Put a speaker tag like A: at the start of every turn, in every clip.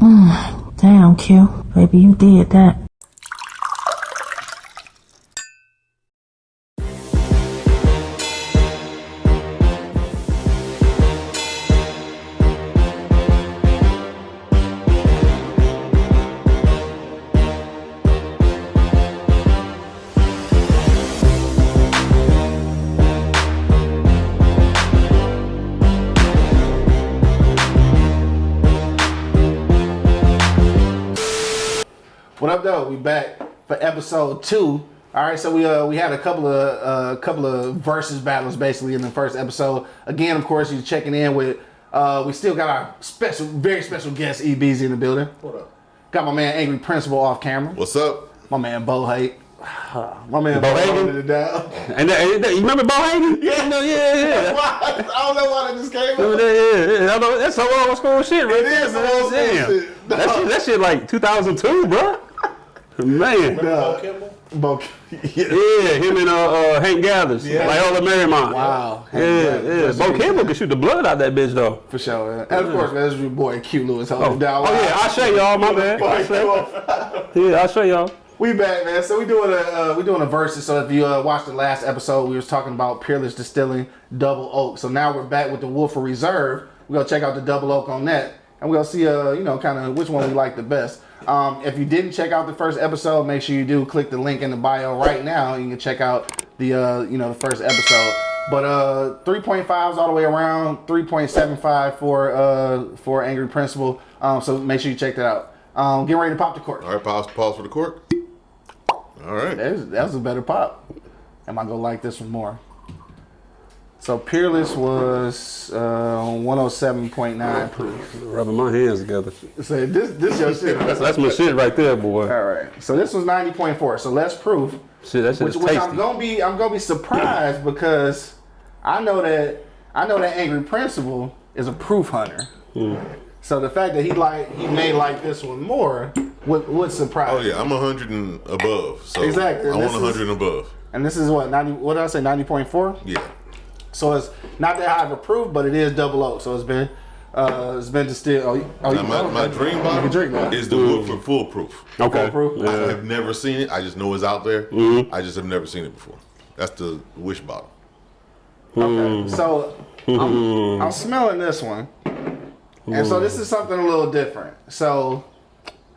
A: Hmm, damn, Q. Baby, you did that.
B: What up, though? We back for episode two. All right, so we uh we had a couple of uh couple of versus battles basically in the first episode. Again, of course, you're checking in with uh we still got our special, very special guest EBZ in the building.
C: What up?
B: Got my man Angry Principal off camera.
C: What's up?
B: My man Bo Hate. My man
D: Bo
B: Bo
D: Hagen?
B: holding down.
D: And, that, and that- you remember Bo Hagen?
B: Yeah.
D: No, yeah, yeah.
B: I don't know why that just came
D: Remember
B: up.
D: that? Yeah, yeah. I know, that's some old school shit, right?
B: It is some old school
D: Damn.
B: shit.
D: That shit, that shit like 2002, bro. Man.
B: Nah.
C: Kimble?
B: Bo, yeah.
D: Yeah, him and uh, uh, Hank Gathers.
B: Yeah.
D: Like all the Marymount.
B: Wow.
D: Yeah,
B: Hank
D: yeah.
B: Gathers.
D: Bo Kimble can shoot the blood out that bitch, though.
B: For sure. man. And of course, man, this is your boy Q Lewis holding
D: Oh,
B: down.
D: oh yeah, I'll show y'all, my bad. I'll show- Yeah, I'll show y'all.
B: We back, man. So we doing a uh, we doing a versus. So if you uh, watched the last episode, we was talking about Peerless Distilling Double Oak. So now we're back with the Woodford Reserve. We gonna check out the Double Oak on that, and we gonna see uh you know kind of which one we like the best. Um, if you didn't check out the first episode, make sure you do click the link in the bio right now. You can check out the uh you know the first episode. But uh 3.5s all the way around, 3.75 for uh for Angry Principal. Um, so make sure you check that out. Um, get ready to pop the cork.
C: All right, pause, pause for the cork. All right.
B: That was, that was a better pop. Am I gonna like this one more? So Peerless was uh, 107.9 proof.
D: Rubbing my hands together.
B: So this this your shit.
D: That's, that's my shit right there, boy.
B: All right. So this was 90.4. So less proof,
D: Shit, that shit
B: which,
D: is
B: which I'm gonna be I'm gonna be surprised because I know that I know that Angry Principal is a proof hunter.
D: Hmm.
B: So the fact that he like he may like this one more would would surprise.
C: Oh yeah, I'm 100 and above. So
B: Exactly,
C: I
B: this
C: want
B: is-
C: 100 and above.
B: And this is what 90. What did I say? 90.4.
C: Yeah.
B: So it's not that high of a proof, but it is double oak. So it's been uh, it's been distilled. Oh, you- oh,
C: Now,
B: you,
C: my, my dream bottle
B: can drink now.
C: is the Woodford Foolproof.
D: Okay.
B: Foolproof?
C: I have never seen it. I just know it's out there.
D: Mm-hmm.
C: I just have never seen it before. That's the wish bottle.
B: Okay. So I'm, I'm smelling this one, and so this is something a little different. So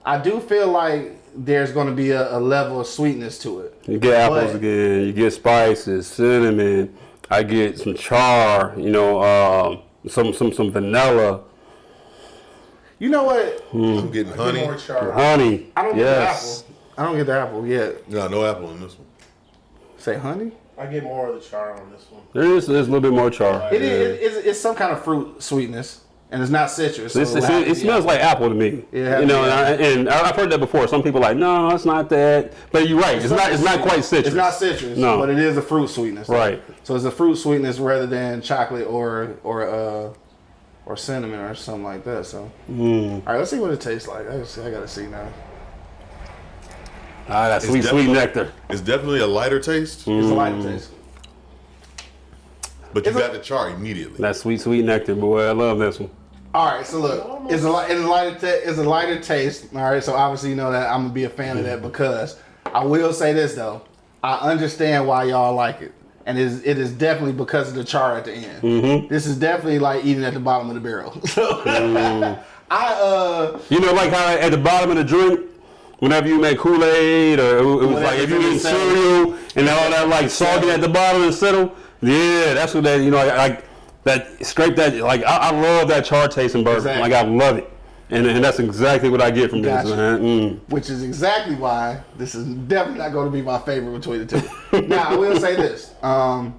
B: I do feel like there's going to be a, a level of sweetness to it.
D: You get apples
B: But-
D: again. You get spices, cinnamon. I get some char. You know, um, some some some vanilla,
B: You know what?
C: I'm getting honey.
B: More char.
D: honey.
B: I don't
D: yes.
B: get the apple. I don't get the apple yet.
C: No, no apple in this one.
B: Say honey.
E: I get more of the char on this one.
D: There is there's a little bit more char.
B: It is. It's, it's some kind of fruit sweetness, and it's not citrus. So
D: It's,
B: it'll
D: it's,
B: have to
D: it smells like apple to me.
B: Yeah,
D: you know,
B: yeah.
D: and, I, and I've heard that before. Some people are like, no, it's not that. But you're right. It's not. It's not quite citrus.
B: It's not citrus,
D: No.
B: but it is a fruit sweetness.
D: Right.
B: So it's a fruit sweetness rather than chocolate or or uh or cinnamon or something like that. So
D: Mm.
B: all right, let's see what it tastes like. I, gotta- I gotta see now.
D: Ah, that sweet, sweet nectar.
C: It's definitely a lighter taste,
B: It's a lighter
D: Mm.
B: taste.
C: but you
B: It's a-
C: got the char immediately.
D: That sweet, sweet nectar, boy. I love this one.
B: All right, so look, it's a li- it's a lighter ta- it's a lighter taste. All right, so obviously you know that I'm gonna be a fan of that because I will say this though, I understand why y'all like it, and it is, it is definitely because of the char at the end.
D: Mm-hmm.
B: This is definitely like eating at the bottom of the barrel. So I uh
D: You know, like how at the bottom of the drink, whenever you make Kool Aid, or it was like if you
B: it's
D: eat cereal and all that like soggy at the bottom and settle. Yeah, that's what that. You know, like that scrape that. Like I, I love that char taste in bourbon.
B: Exactly.
D: Like I love it, and, and that's exactly what I get from
B: Gotcha.
D: this. Man. Mm.
B: which is exactly why this is definitely not going to be my favorite between the two. now I will say this: um,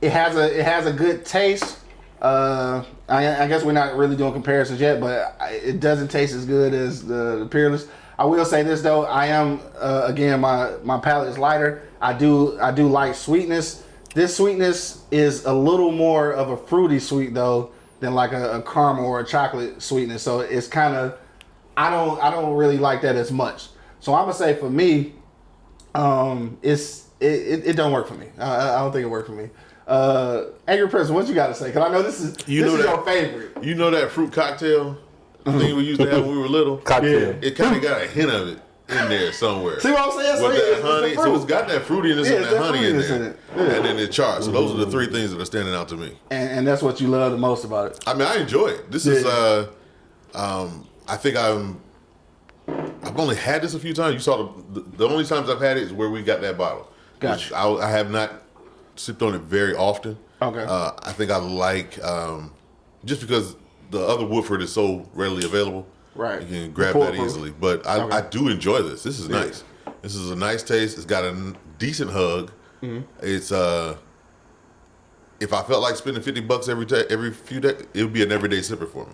B: it has a it has a good taste. Uh, I, I guess we're not really doing comparisons yet, but I- it doesn't taste as good as the, the Peerless. I will say this though: I am uh, again my my palate is lighter. I do I do like sweetness. This sweetness is a little more of a fruity sweet though than like a, a caramel or a chocolate sweetness. So it's kind of I don't I don't really like that as much. So I'm gonna say for me, um, it's it, it, it don't work for me. I, I don't think it worked for me. Uh, Angry Person, what you got to say? Cause I know this is
C: You
B: this
C: know
B: is
C: that-
B: your favorite.
C: You know that fruit cocktail thing we used to have when we were little.
D: Cocktail.
C: It kind of got a hint of it in there somewhere.
B: See what I'm saying?
C: With
B: yeah,
C: that honey, so it's got that fruitiness
B: Yeah,
C: and that
B: that
C: honey in there,
B: in it. Yeah.
C: and then it char. So those are the three things that are standing out to me.
B: and, and that's what you love the most about it.
C: I mean, I enjoy it. This is, uh, um, I think I'm. I've only had this a few times. You saw the the only times I've had it is where we got that bottle.
B: Gotcha.
C: I, I have not sipped on it very often.
B: Okay.
C: Uh, I think I like um, just because the other Woodford is so readily available.
B: Right.
C: You can grab that
B: proof.
C: easily. But I,
B: Okay.
C: I do enjoy this. This is nice. This is a nice taste. It's got a decent hug.
B: Mm-hmm.
C: It's uh. If I felt like spending fifty bucks every day, every few days, it would be an everyday sipper for me.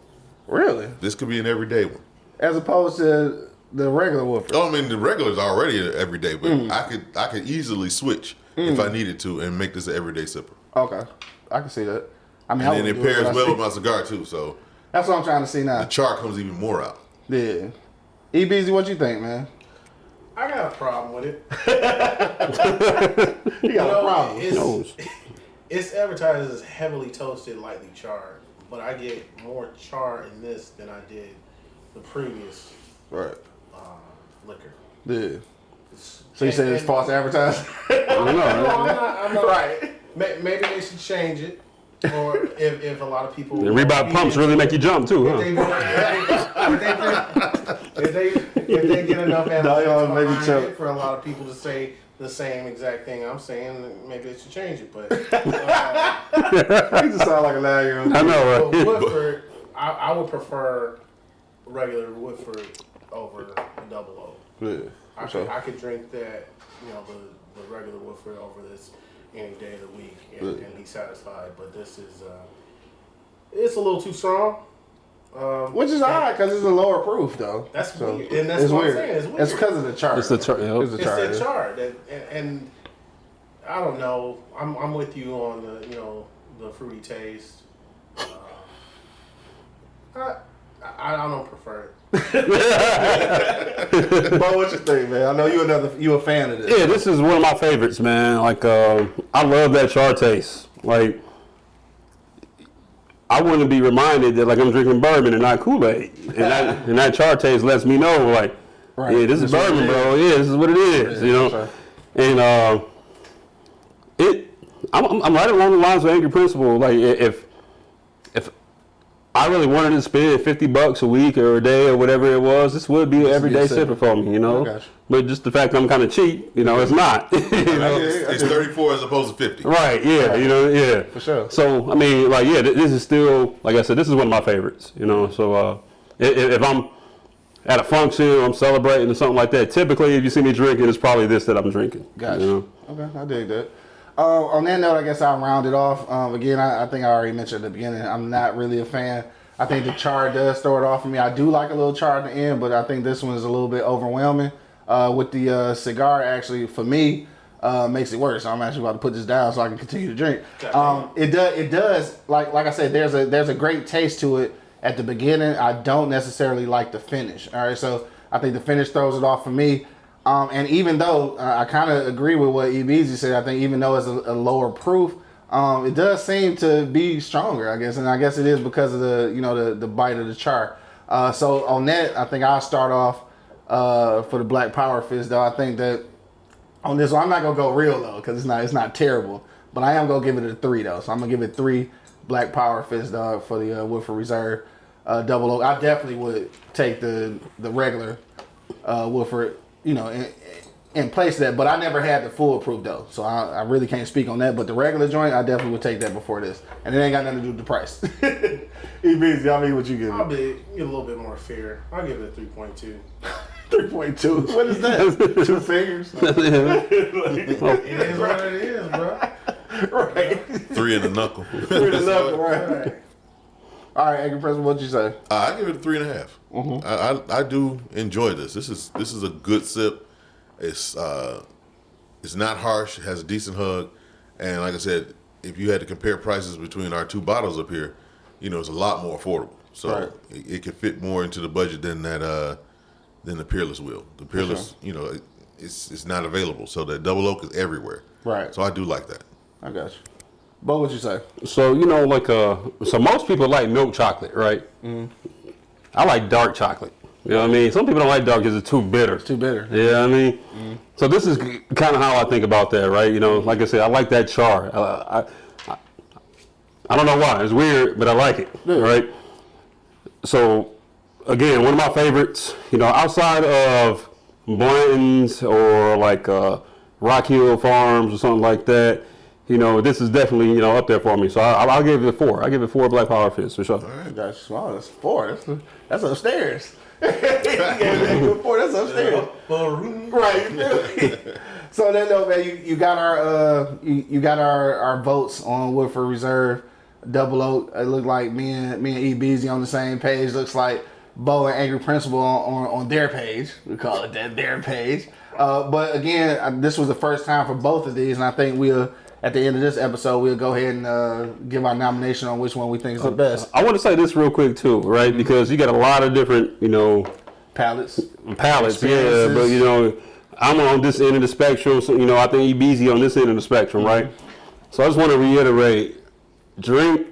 B: Really?
C: This could be an everyday one.
B: As opposed to the regular Woodford.
C: Oh, I mean the regular's already an everyday, but
B: Mm.
C: I could I could easily switch if I needed to and make this an everyday sipper.
B: Okay. I can see that. I mean,
C: And then it pairs well with my cigar too, so
B: That's what I'm trying to see now.
C: the char comes even more out.
B: Yeah. E Beezy, what you think, man?
E: I got a problem with it.
B: You got a problem.
E: It's, it's advertised as heavily toasted, lightly charred, but I get more char in this than I did the previous
B: Right.
E: uh, liquor.
B: Yeah. So you say it's
E: And-
B: false advertising?
D: I don't know.
E: No,
D: right?
E: I'm not. I'm not
B: right.
E: Maybe they should change it, or if, if a lot of people.
D: The Reebok pumps really make you jump too,
E: If they,
D: huh?
E: if they, if they, if they get enough
B: No,
E: analytics
B: y'all make me
E: behind
B: choke.
E: it for a lot of people to say the same exact thing I'm saying, maybe they should change it. But uh,
B: You just sound like a liar.
D: I know,
E: but
D: right?
E: Woodford, I, I would prefer regular Woodford over a double O.
B: Yeah.
E: I
B: for
E: could. I could drink that, you know, the, the regular Woodford over this any day of the week and, and be satisfied. But this is, uh, it's a little too strong. Um,
B: Which is odd because it's a lower proof though.
E: That's weird. And that's
B: it's
E: what I'm
B: weird.
E: saying, it's weird.
B: It's because of the chart.
D: It's the char- yeah.
B: It's the
E: It's
B: chart.
E: chart, that, and, and I don't know. I'm, I'm with you on the, you know, the fruity taste. Uh, I, I, I don't prefer it.
B: But what you think, man? I know you another you a fan of this.
D: Yeah, this is one of my favorites, man. Like, uh, I love that char taste. Like, I want to be reminded that like I'm drinking bourbon and not Kool Aid, and that and that char taste lets me know like,
B: Right.
D: yeah, this is bourbon, bro. Yeah, this is what it is. you know, and uh, it. I'm, I'm right along the lines of Angry Principal. Like, if I really wanted to spend 50 bucks a week or a day or whatever it was, this would be an everyday
B: sipper.
D: sipper for me, you know.
B: I got you.
D: But just the fact that I'm kind of cheap, you know, it's not. you know?
C: It's, it's 34 as opposed to 50.
D: Right, yeah, you know, yeah. For
B: sure.
D: So, I mean, like, yeah, this is still, like I said, this is one of my favorites, you know. So, uh, if, if I'm at a function or I'm celebrating or something like that, typically, if you see me drinking, it's probably this that I'm drinking.
B: Gotcha.
D: You know?
B: Okay, I dig that. Uh, on that note, I guess I'll round it off. Um, again, I, I think I already mentioned at the beginning, I'm not really a fan. I think the char does throw it off for me. I do like a little char at the end, but I think this one is a little bit overwhelming. Uh, with the uh, cigar, actually, for me, uh, makes it worse. I'm actually about to put this down so I can continue to drink. Um, it does. It does. Like like I said, there's a there's a great taste to it at the beginning. I don't necessarily like the finish. All right, so I think the finish throws it off for me. Um, and even though uh, I kind of agree with what EBZ said, I think even though it's a, a lower proof, um, it does seem to be stronger. I guess, and I guess it is because of the you know the the bite of the char. Uh, so on that, I think I'll start off uh, for the Black Power Fist. Though I think that on this one, I'm not gonna go real low because it's not it's not terrible, but I am gonna give it a three though. So I'm gonna give it three Black Power Fist dog for the uh, Woodford Reserve uh, double O. I definitely would take the the regular uh, Woodford, you know, in, in place of that. But I never had the full proof though, so I, I really can't speak on that. But the regular joint, I definitely would take that before this, and it ain't got nothing to do with the price. EBZ, I mean, what you give
E: I'll
B: it?
E: be a little bit more fair. I'll give it a 3.2.
B: Three point two. What is that? Two fingers.
E: It is what it is, bro.
B: right.
C: Three in the knuckle.
B: Three to knuckle, right.
E: Right.
B: All right, Angry President, what'd you say?
C: Uh, I give it a three and a half.
B: Mm-hmm.
C: I, I I do enjoy this. This is this is a good sip. It's uh, it's not harsh. It has a decent hug, and like I said, if you had to compare prices between our two bottles up here, you know it's a lot more affordable. So
B: Right.
C: it, it can fit more into the budget than that uh, than the Peerless will. The Peerless, you know, it, it's it's not available. So that double oak is everywhere.
B: Right.
C: So I do like that.
B: I got you. But what'd you say?
D: So, you know, like, uh, so most people like milk chocolate, right?
B: Mm-hmm.
D: I like dark chocolate. You know what I mean? Some people don't like dark because it's too bitter.
B: It's Too bitter.
D: Yeah, I mean, so this is kind of how I think about that, right? You know, like I said, I like that char. Uh, I, I, I don't know why. It's weird, but I like it, yeah. right? So, again, one of my favorites, you know, outside of Blanton's or like uh, Rock Hill Farms or something like that, you know, this is definitely, you know, up there for me. So I, I'll give it a four. I give it four Black Power Fist for sure.
B: That's small. That's four. That's, that's upstairs. That four. That's upstairs. Right. you feel me? so then, though, man, you, you got our uh, you, you got our, our votes on Woodford Reserve Double Oak. It looked like me and me and E Beezy on the same page. Looks like Bo and Angry Principal on, on, on their page. We call it that their page. Uh, but again, uh, this was the first time for both of these, and I think we'll at the end of this episode we'll go ahead and uh, give our nomination on which one we think is the uh, best.
D: I want to say this real quick too, right? Mm-hmm. Because you got a lot of different, you know,
B: Palates.
D: palates, yeah. But you know, I'm on this end of the spectrum, so you know, I think EBZ on this end of the spectrum, right? Mm-hmm. So I just want to reiterate: drink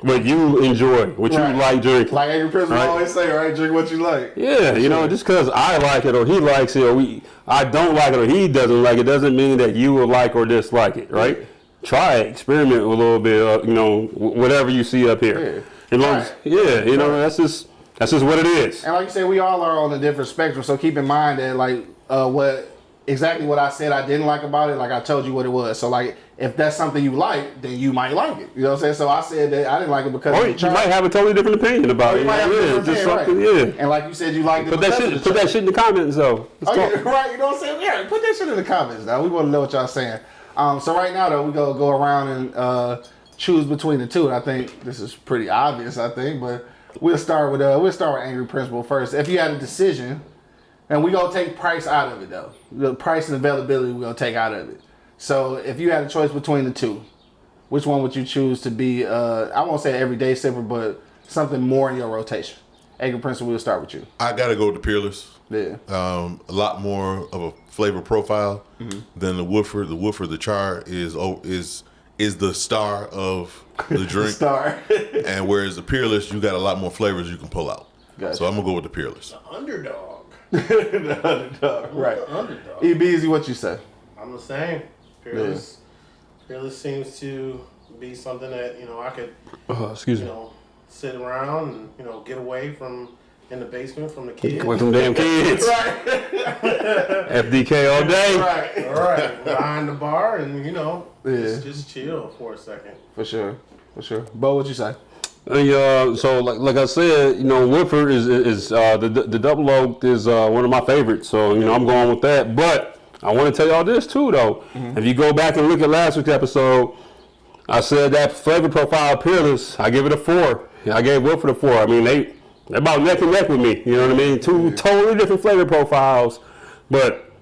D: what you enjoy, what
B: Right.
D: you like drinking.
B: Like Angry Principal
D: Right.
B: always say, right? Drink what you like.
D: Yeah, you know, just because I like it or he likes it or we, I don't like it or he doesn't like it doesn't mean that you will like or dislike it, right? Try it, experiment a little bit, uh, you know, whatever you see up here. As-
B: Right.
D: yeah, you know, that's just that's just what it is.
B: And like you said, we all are on a different spectrum. So keep in mind that like uh, what exactly what I said I didn't like about it. Like I told you what it was. So like if that's something you like, then you might like it. You know what I'm saying? So I said that I didn't like it because
D: Or you might have a totally different opinion about it.
B: you a
D: yeah,
B: different
D: just something,
B: right.
D: yeah.
B: And like you said, you liked it.
D: Put that shit, put that shit in the comments though. Let's
B: Oh,
D: talk.
B: yeah, right. You know what I'm saying? Yeah, put that shit in the comments now. We want to know what y'all saying. Um, so right now though, we go go around and uh, choose between the two. And I think this is pretty obvious. I think, but we'll start with uh, we'll start with Angry Principal first. If you had a decision, and we gonna take price out of it though, the price and availability we gonna take out of it. So if you had a choice between the two, which one would you choose to be? Uh, I won't say everyday sipper, but something more in your rotation. Edgar Principal, we'll start with you.
C: I got to go with the Peerless.
B: Yeah.
C: um, a lot more of a flavor profile
B: Mm-hmm.
C: than the Woodford. The Woodford, the char is is is the star of the drink,
B: Star.
C: and whereas the Peerless, you got a lot more flavors you can pull out.
B: Gotcha.
C: So I'm gonna go with the Peerless.
E: The underdog.
B: the underdog, right?
E: Underdog.
B: E what you say?
E: I'm the same. Fearless. Fearless seems to be something that you know I could
D: Oh, excuse
E: you
D: me.
E: know sit around and you know get away from in the basement from the kids.
D: Away from damn kids. right. FDK all day.
B: Right,
E: All right, behind the bar and you know
B: Yeah.
E: just, just chill for a second.
B: for sure, for sure. Bo, what you say?
D: Uh, so like like I said, you know, Woodford is is uh, the the double oak is uh, one of my favorites. So you know, I'm going with that. But I want to tell y'all this too, though. If you go back and look at last week's episode, I said that flavor profile peerless. I give it a four. I gave Woodford a four. I mean, they they're about neck and neck with me. You know what I mean? Two totally different flavor profiles, but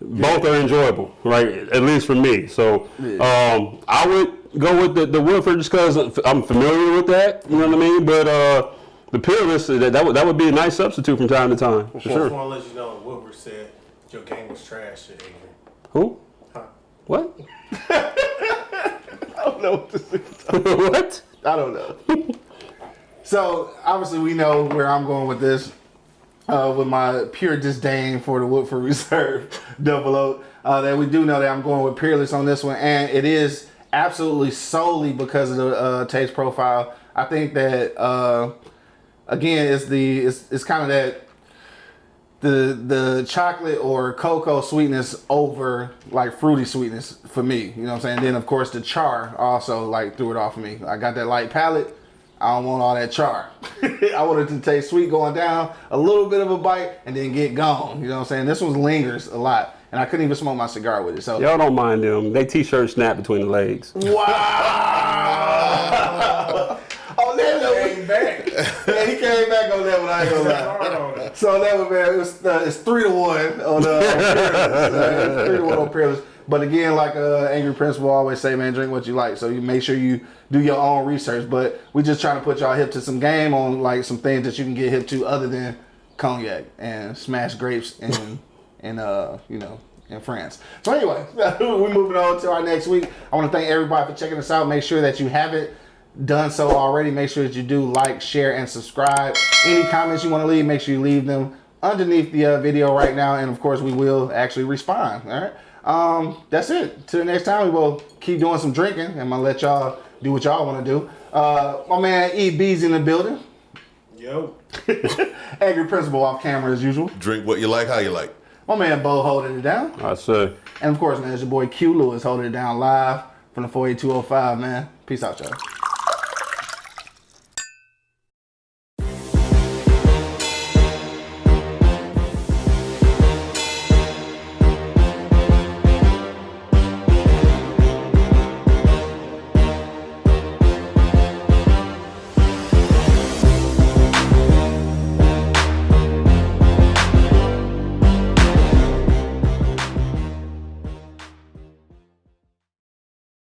D: both are enjoyable, right? At least for me. So um, I would go with the, the Woodford just because I'm familiar with that. You know what I mean? But uh, the Peerless, that, that, would, that would be a nice substitute from time to time. For
E: Just
D: sure.
E: want to let you know Wilbur said your game was trash, Adrian.
D: Who?
E: Huh.
D: What?
B: I don't know what to say.
D: what?
B: I don't know. so obviously, we know where I'm going with this. Uh, with my pure disdain for the Woodford Reserve Double Oak, uh, that we do know that I'm going with Peerless on this one, and it is absolutely solely because of the uh, taste profile. I think that uh, again, it's the it's, it's kind of that the the chocolate or cocoa sweetness over like fruity sweetness for me. You know what I'm saying? Then of course the char also like threw it off of me. I got that light palate. I don't want all that char. I wanted to taste sweet going down, a little bit of a bite, and then get gone. You know what I'm saying? This one lingers a lot. And I couldn't even smoke my cigar with it. So
D: Y'all don't mind them. They t-shirt snap between the legs.
B: Wow! on oh, that note,
E: Came back.
B: yeah, he came back on that one. I ain't gonna lie.
E: It.
B: So that was man, it was, uh, it's three to one on uh, three to one on Peerless. But again, like uh, Angry Principal always say, man, drink what you like. So you make sure you do your own research. But we just trying to put y'all hip to some game on like some things that you can get hip to other than cognac and smashed grapes and and uh you know in France. So anyway, we're moving on to our next week. I want to thank everybody for checking us out. Make sure that you haven't done so already, make sure that you do like, share, and subscribe. Any comments you want to leave, make sure you leave them underneath the uh, video right now, and of course, we will actually respond. All right. Um, that's it. Till the next time, we will keep doing some drinking. I'm gonna let y'all do what y'all want to do. Uh, my man E B's in the building.
E: Yo.
B: Angry principal off camera as usual.
C: Drink what you like, how you like.
B: My man Bo holding it down.
D: I say.
B: And of course, man, it's your boy Q Lewis holding it down live from the 48205, man. Peace out, y'all.